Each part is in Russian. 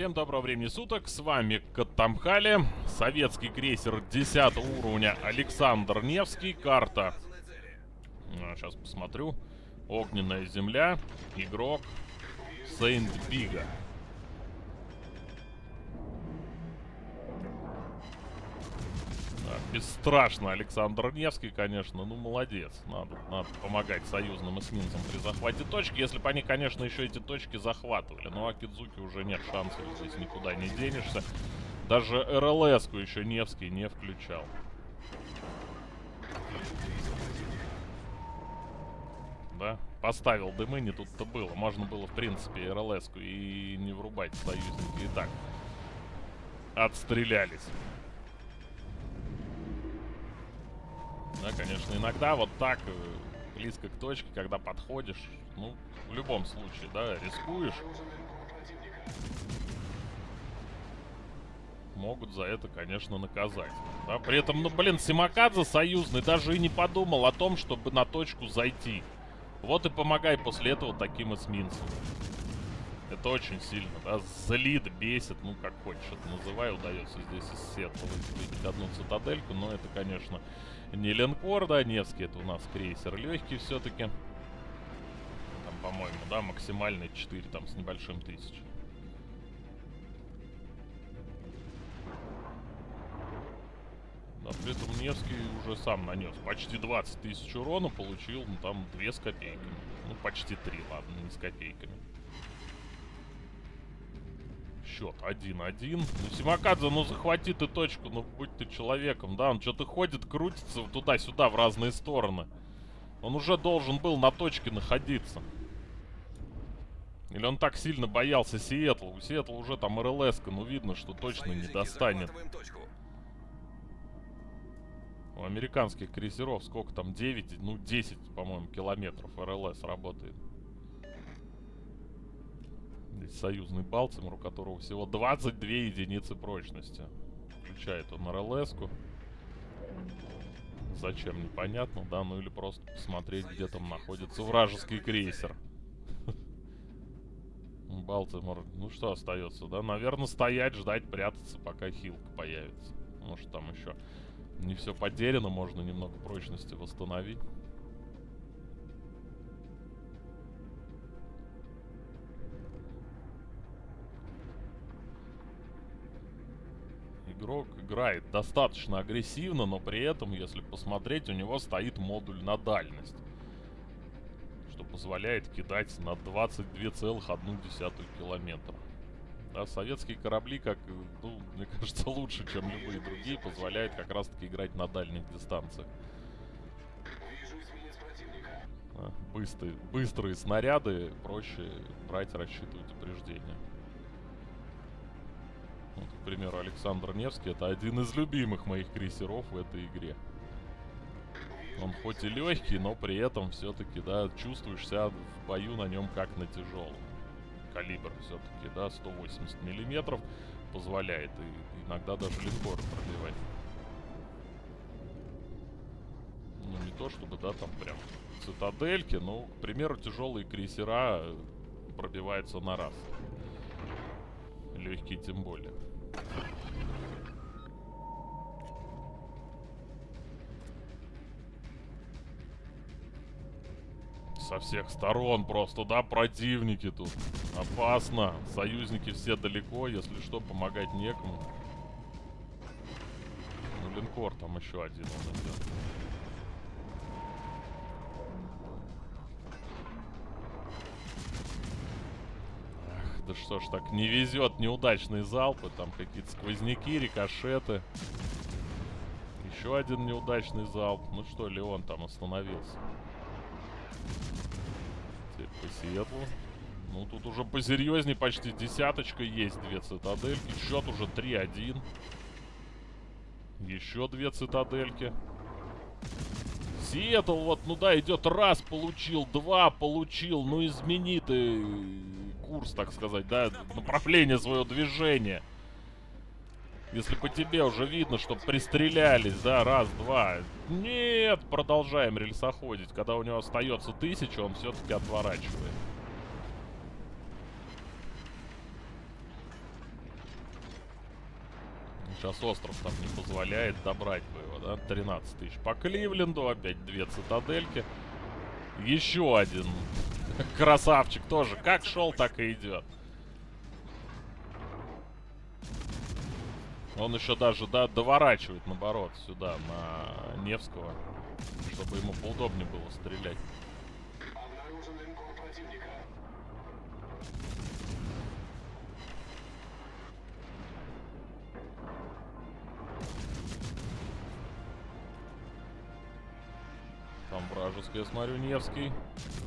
Всем доброго времени суток, с вами Катамхали, советский крейсер 10 уровня Александр Невский, карта. А, сейчас посмотрю. Огненная земля, игрок Сейнт Бига. Бесстрашно Александр Невский, конечно. Ну, молодец. Надо, надо помогать союзным эсминцам при захвате точки. Если бы они, конечно, еще эти точки захватывали. Но Акидзуки уже нет шансов. Здесь никуда не денешься. Даже РЛС-ку еще Невский не включал. Да? Поставил дымы, не тут-то было. Можно было, в принципе, РЛС-ку и не врубать союзники. И так. Отстрелялись. Да, конечно, иногда вот так э, близко к точке, когда подходишь, ну, в любом случае, да, рискуешь. Могут за это, конечно, наказать. Да, при этом, ну, блин, Симакадзе союзный даже и не подумал о том, чтобы на точку зайти. Вот и помогай после этого таким эсминцам. Это очень сильно, да, злит, бесит, ну, как хочешь это называй, удается здесь из Сетла выделить одну цитадельку, но это, конечно, не линкор, да, Невский, это у нас крейсер легкий все-таки. Там, по-моему, да, максимальный 4 там с небольшим тысяч. Да, при этом Невский уже сам нанес почти 20 тысяч урона, получил, ну, там, 2 с копейками. Ну, почти 3, ладно, не с копейками счет 1-1. Ну, Симакадзе, ну захвати ты точку, ну будь ты человеком, да? Он что-то ходит, крутится туда-сюда в разные стороны. Он уже должен был на точке находиться. Или он так сильно боялся Сиэтла? У Сиэтла уже там РЛС, ну видно, что точно не достанет. У американских крейсеров сколько там? 9, ну 10, по-моему, километров РЛС работает. Союзный Балтимор, у которого всего 22 единицы прочности. Включает он РЛС-ку. Зачем, непонятно, да? Ну или просто посмотреть, где там находится вражеский крейсер. Балтимор, ну что остается, да? Наверное, стоять, ждать, прятаться, пока хилка появится. Может, там еще не все потеряно, можно немного прочности восстановить. Игрок играет достаточно агрессивно, но при этом, если посмотреть, у него стоит модуль на дальность. Что позволяет кидать на 22,1 километра. Да, советские корабли, как, ну, мне кажется, лучше, чем любые другие, позволяют как раз-таки играть на дальних дистанциях. Да, быстрые, быстрые снаряды проще брать, рассчитывать упреждения. Примеру, Александр Невский это один из любимых моих крейсеров в этой игре. Он хоть и легкий, но при этом все-таки, да, чувствуешь себя в бою на нем как на тяжелом. Калибр все-таки, да, 180 миллиметров позволяет и иногда даже линкор пробивать. Ну, не то чтобы, да, там прям цитадельки, но, к примеру, тяжелые крейсера пробиваются на раз. Легкие тем более. Со всех сторон просто, да, противники тут. Опасно. Союзники все далеко, если что, помогать некому. Ну, линкор там еще один он идет. Да что ж так, не везет неудачные залпы. Там какие-то сквозняки, рикошеты. Еще один неудачный залп. Ну что, Леон там остановился. Теперь по Сиэтлу. Ну, тут уже посерьезнее почти десяточка есть. Две цитадельки. Счет уже 3-1. Еще две цитадельки. Сиэтл вот, ну да, идет раз, получил, два, получил. Ну, измени ты курс, так сказать, да, направление своего движения. Если по тебе уже видно, что пристрелялись, да, раз, два. Нет, продолжаем рельсоходить. Когда у него остается тысяча, он все-таки отворачивает. Сейчас остров там не позволяет добрать бы его, да? 13 тысяч по Кливленду, опять две цитадельки. Еще один красавчик тоже. Как шел, так и идет. Он еще даже да, доворачивает, наоборот, сюда, на Невского, чтобы ему поудобнее было стрелять. Там вражеский, я смотрю, Невский.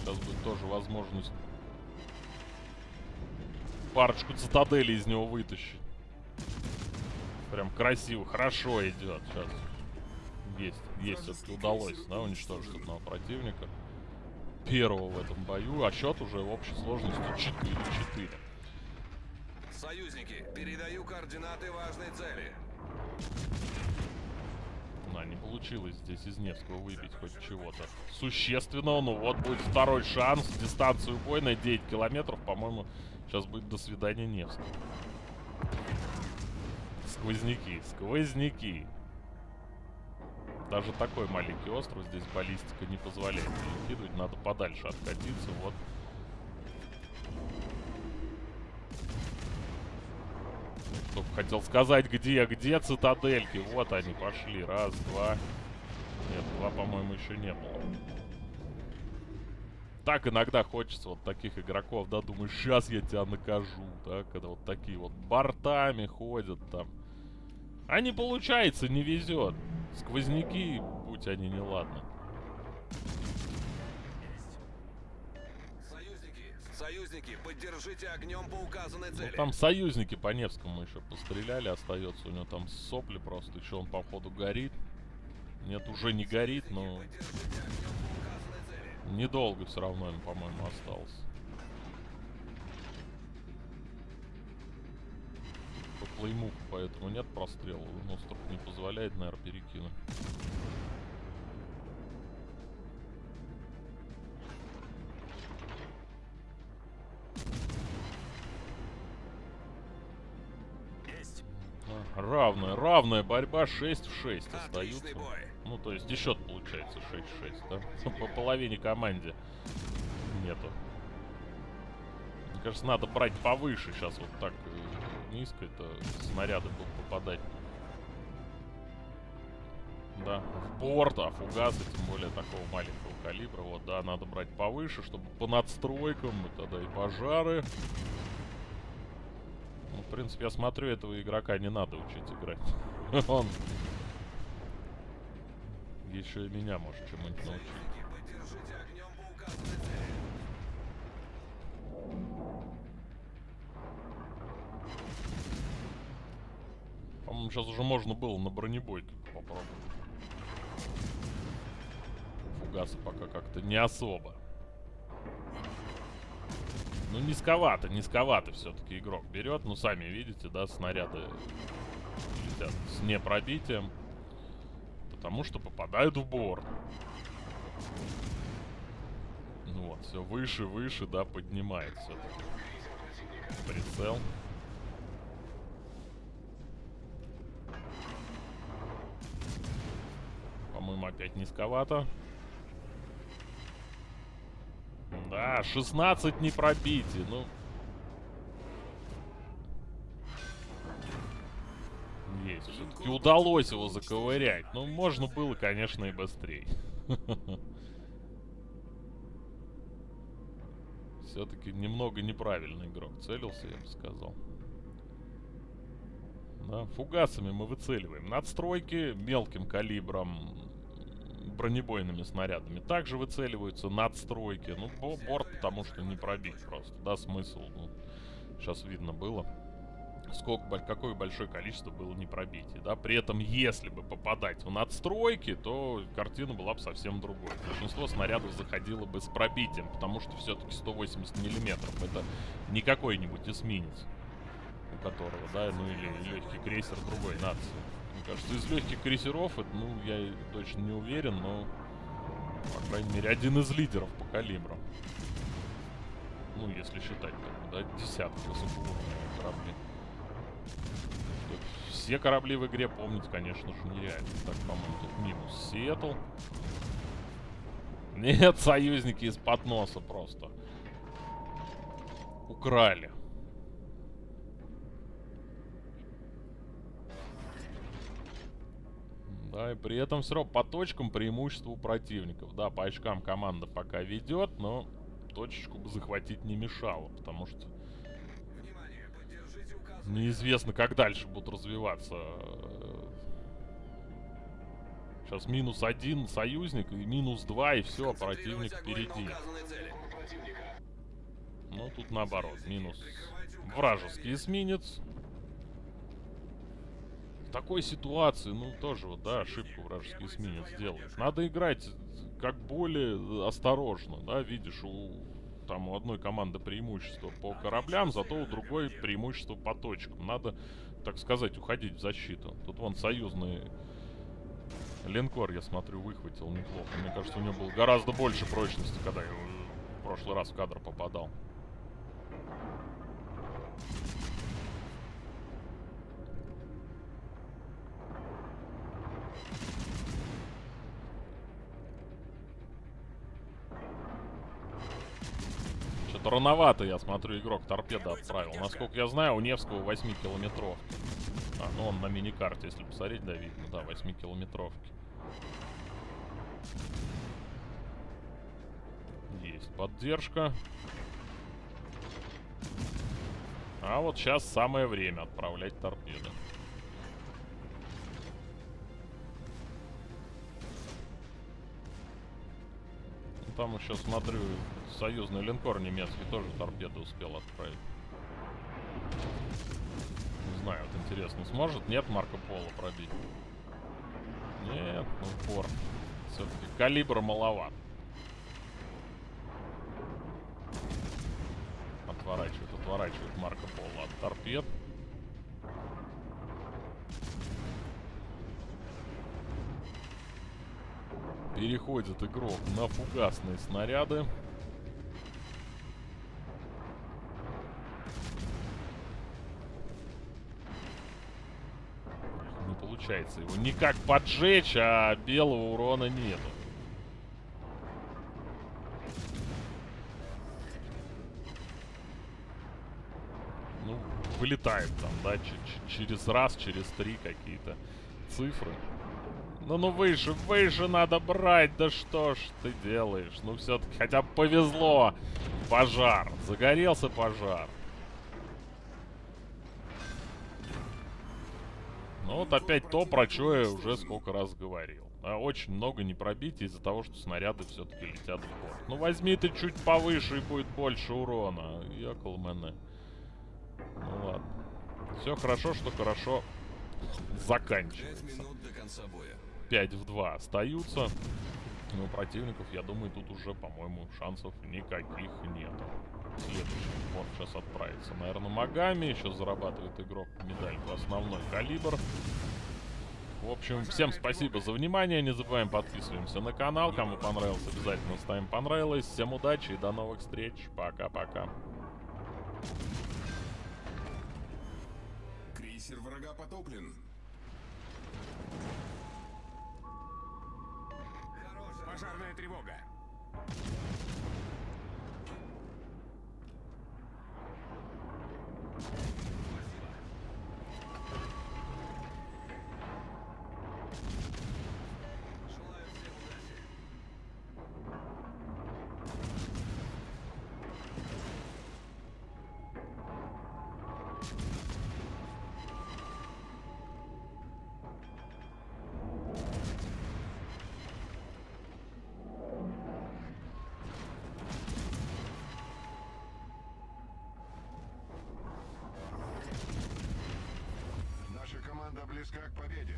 Сейчас будет тоже возможность парочку цитаделей из него вытащить. Прям красиво, хорошо идет. Сейчас есть, есть все-таки удалось, да, уничтожить одного противника. Первого в этом бою, а счет уже в общей сложности 4-4. Союзники, передаю координаты важной цели. Не получилось здесь из Невского выбить хоть чего-то существенного. Ну вот будет второй шанс. Дистанцию убойной 9 километров, по-моему, сейчас будет до свидания Невского. Сквозняки, сквозняки. Даже такой маленький остров здесь баллистика не позволяет перекидывать. Надо подальше откатиться. Вот. Только хотел сказать, где, где цитадельки. Вот они пошли. Раз, два. Нет, два, по-моему, еще не было. Так иногда хочется вот таких игроков, да, думаю, сейчас я тебя накажу, да, когда вот такие вот бортами ходят там. А не получается, не везет. Сквозняки, будь они неладны. Союзники, союзники, поддержите огнем по указанной Ну, цели. там союзники по Невскому еще постреляли, остается у него там сопли просто. Еще он, походу, горит. Нет, уже не горит, но недолго все равно им, по-моему, осталось. По плеймуху, поэтому нет прострела. Остров не позволяет, наверное, перекинуть. Равная, равная борьба 6 в 6 остаются. Ну, то есть и счет получается 6-6, да? По половине команде нету. Мне кажется, надо брать повыше сейчас. Вот так э, низко это снаряды будут попадать. Да, в борт, а фугасы, тем более такого маленького калибра. Вот, да, надо брать повыше, чтобы по надстройкам, и тогда и пожары. Принципе, я смотрю, этого игрока не надо учить играть. Он еще и меня может чему-нибудь научить. По-моему, сейчас уже можно было на бронебойке попробовать. Фугасы пока как-то не особо. Ну, низковато, низковато все-таки игрок берет. Ну, сами видите, да, снаряды летят с непробитием. Потому что попадают в борт. Ну вот, все выше, выше, да, поднимает все-таки. Прицел. По-моему, опять низковато. Да, 16 не пробитие, ну... Есть, все-таки удалось его заковырять. Ну, можно было, конечно, и быстрее. Все-таки немного неправильный игрок целился, я бы сказал. Да, фугасами мы выцеливаем. Надстройки мелким калибром, бронебойными снарядами. Также выцеливаются надстройки. Ну, бо- борт, потому что не пробить просто. Да, смысл. Ну, сейчас видно было. Сколько, какое большое количество было не пробитий, да. При этом, если бы попадать в надстройки, то картина была бы совсем другой. Большинство снарядов заходило бы с пробитием, потому что все-таки 180 миллиметров. Это не какой-нибудь эсминец у которого, да, ну или легкий крейсер другой нации. Кажется, из легких крейсеров, это, ну, я точно не уверен, но, по крайней мере, один из лидеров по калибру. Ну, если считать, так, да, десятки высокоуровневых кораблей. Что все корабли в игре помнить, конечно же, нереально. Так, по-моему, тут минус Сиэтл. Нет, союзники из-под носа просто. Украли. Да, и при этом все равно по точкам преимущество у противников. Да, по очкам команда пока ведет, но точечку бы захватить не мешало, потому что неизвестно, как дальше будут развиваться. Сейчас минус один союзник, и минус два, и все, противник впереди. цели. Ну, тут наоборот, минус вражеский эсминец. В такой ситуации, ну, тоже вот, да, ошибку вражеский эсминец делает. Надо играть как более осторожно, да, видишь, у там у одной команды преимущество по кораблям, зато у другой преимущество по точкам. Надо, так сказать, уходить в защиту. Тут вон союзный линкор, я смотрю, выхватил неплохо. Мне кажется, у него было гораздо больше прочности, когда я в прошлый раз в кадр попадал. Рановато, я смотрю, игрок торпеда отправил. Насколько я знаю, у Невского 8 километров. А, ну он на миникарте, если посмотреть, да, видно, да, 8 километровки. Есть поддержка. А вот сейчас самое время отправлять торпеды. Там еще смотрю, союзный линкор немецкий тоже торпеды успел отправить. Не знаю, вот интересно, сможет? Нет Марко Поло пробить? Нет, ну упор. Все-таки калибр маловат. Отворачивает, отворачивает Марко Поло от торпед. Переходит игрок на фугасные снаряды. Не получается его никак поджечь, а белого урона нету. Ну, вылетает там, да, через раз, через три какие-то цифры. Ну, ну выше, выше надо брать, да что ж ты делаешь? Ну, все-таки хотя бы повезло. Пожар, загорелся пожар. Ну вот опять то, про что я уже сколько раз говорил. А, очень много не пробить из-за того, что снаряды все-таки летят в борт. Ну возьми ты чуть повыше и будет больше урона. Якол мене. Ну ладно. Все хорошо, что хорошо заканчивается. минут до конца боя. 5 в 2 остаются. Но противников, я думаю, тут уже, по-моему, шансов никаких нету. Следующий порт сейчас отправится, наверное, Магами. Еще зарабатывает игрок медальку основной калибр. В общем, всем спасибо за внимание. Не забываем подписываемся на канал. Кому понравился, обязательно ставим понравилось. Всем удачи и до новых встреч. Пока-пока. Крейсер врага потоплен. Пожарная тревога. Желаю Близка к победе.